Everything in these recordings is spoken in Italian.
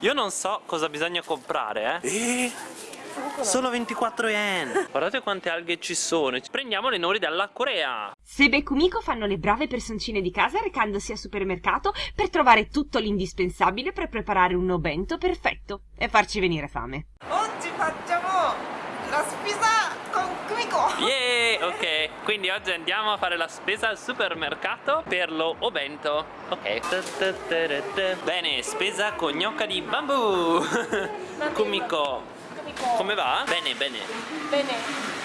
Io non so cosa bisogna comprare, eh. E... Solo 24 yen. Guardate quante alghe ci sono. Prendiamo le nori dalla Corea. Sebe e Kumiko fanno le brave personcine di casa recandosi al supermercato per trovare tutto l'indispensabile per preparare un obento perfetto e farci venire fame. Oggi facciamo la spesa con Kumiko Yeah, ok Quindi oggi andiamo a fare la spesa al supermercato per lo obento Ok Bene, spesa con gnocca di bambù Kumiko come va? Bene, bene. Bene.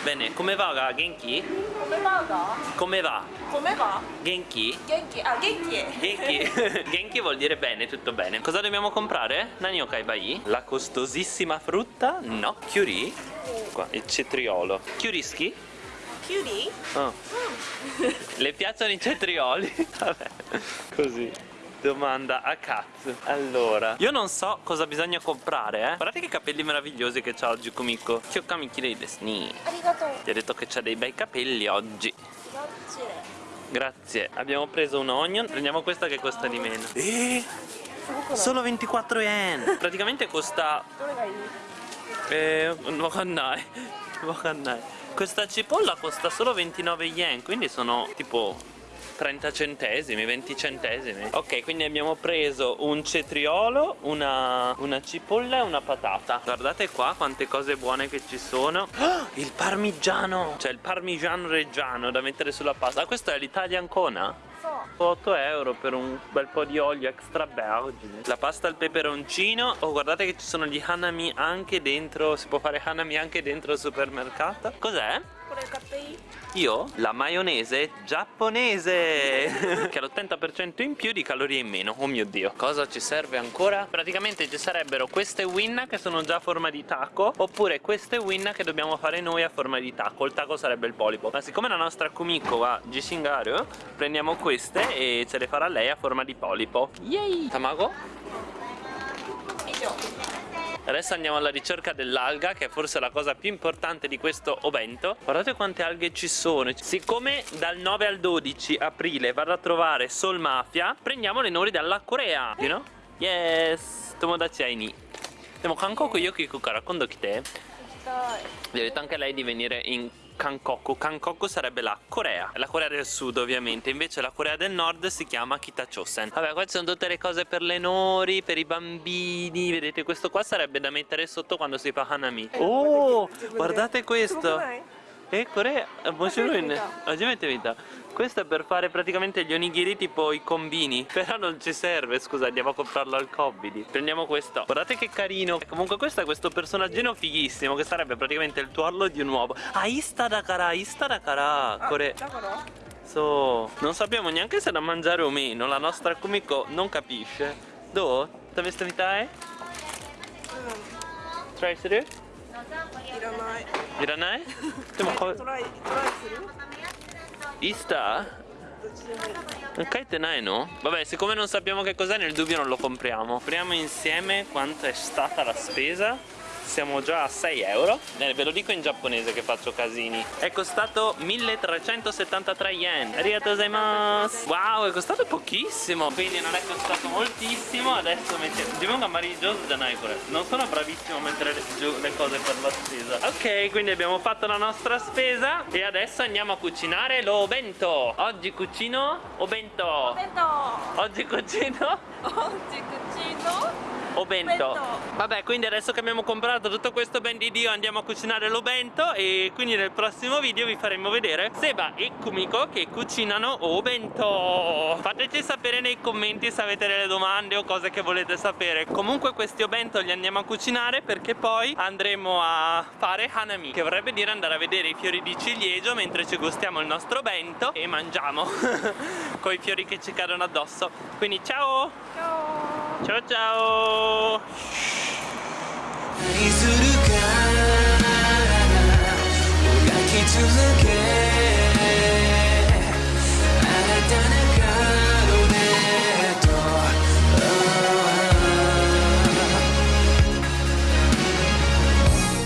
Bene, come va Genki? Come va? Come va? Come va? Genki? Genki, ah Genki Genki Genki vuol dire bene, tutto bene Cosa dobbiamo comprare? Nani okai bai? La costosissima frutta? No, Kyuri? Qua, il cetriolo Kyuriski? Kyuri? Oh. Mm. Le piacciono i cetrioli? Vabbè, così. Domanda a cazzo Allora. Io non so cosa bisogna comprare eh. Guardate che capelli meravigliosi che c'ha oggi Kumiko. Kyokami kirei desu ni Arigato. Ti ha detto che c'ha dei bei capelli oggi. Grazie. Grazie. Abbiamo preso un onion. Prendiamo questa che costa di meno. E Solo 24 yen. Praticamente costa Eh Wakannai Wakannai Questa cipolla costa solo 29 yen Quindi sono tipo 30 centesimi, 20 centesimi. Ok, quindi abbiamo preso un cetriolo, una, una cipolla e una patata. Guardate qua quante cose buone che ci sono. Oh, Il parmigiano! Cioè il parmigiano reggiano da mettere sulla pasta. Ah, Questo è l'Italian Cona? 8 euro per un bel po' di olio extra vergine. La pasta al peperoncino. Oh guardate che ci sono gli hanami anche dentro Si può fare hanami anche dentro il supermercato. Cos'è? Io? La maionese giapponese Che ha l'80% in più di calorie in meno Oh mio dio Cosa ci serve ancora? Praticamente ci sarebbero queste winna che sono già a forma di taco Oppure queste winna che dobbiamo fare noi a forma di taco Il taco sarebbe il polipo Ma siccome la nostra Kumiko va Gishingaru Prendiamo queste e ce le farà lei a forma di polipo Yay! Tamago? Adesso andiamo alla ricerca dell'alga che è forse la cosa più importante di questo ovento Guardate quante alghe ci sono Siccome dal 9 al 12 aprile vado a trovare Soul Mafia Prendiamo le nori dalla Corea You know? Yes! Tomodachi ai ni でも韓国よく行くから今度来て Vi ho detto anche a lei di venire in Kankoku Kankoku sarebbe la Corea. La Corea del Sud ovviamente. Invece la Corea del Nord si chiama Kitachosen Vabbè qua ci sono tutte le cose per le nori Per i bambini. Vedete questo qua sarebbe da mettere sotto quando si fa Hanami. Oh guardate questo Eh Corea Bonjour Oggi avete vita questo è per fare praticamente gli onigiri tipo i combini Però non ci serve, scusa, andiamo a comprarlo al Kobidi Prendiamo questo Guardate che carino Comunque questo è questo personaggino fighissimo Che sarebbe praticamente il tuorlo di un uovo Ah, Ista Dakara, Ista Dakara Kore So, non sappiamo neanche se da mangiare o meno La nostra Kumiko non capisce Do? Daveste mitai? Try するいらない いらないでもトライトライする Ista? Kaite nai no? Vabbè siccome non sappiamo che cos'è nel dubbio non lo compriamo Apriamo insieme quanto è stata la spesa siamo già a 6 euro. Eh, ve lo dico in giapponese che faccio casini. È costato 1373 yen. Arigato gozaimasu. Wow è costato pochissimo. Quindi non è costato moltissimo. Adesso mettiamo Jimun amarillo janai non sono bravissimo a mettere giù le cose per la spesa. Ok quindi abbiamo fatto la nostra spesa. E adesso andiamo a cucinare lo bento oggi cucino o bento oggi cucino oggi cucino Obento Vabbè quindi adesso che abbiamo comprato tutto questo ben di Dio andiamo a cucinare l'Obento E quindi nel prossimo video vi faremo vedere Seba e Kumiko che cucinano Obento Fateci sapere nei commenti se avete delle domande o cose che volete sapere. Comunque questi Obento li andiamo a cucinare perché poi andremo a fare Hanami Che vorrebbe dire andare a vedere i fiori di ciliegio mentre ci gustiamo il nostro Obento E mangiamo con i fiori che ci cadono addosso. Quindi ciao! Ciao! Ciao ciao! 何するかもがき続け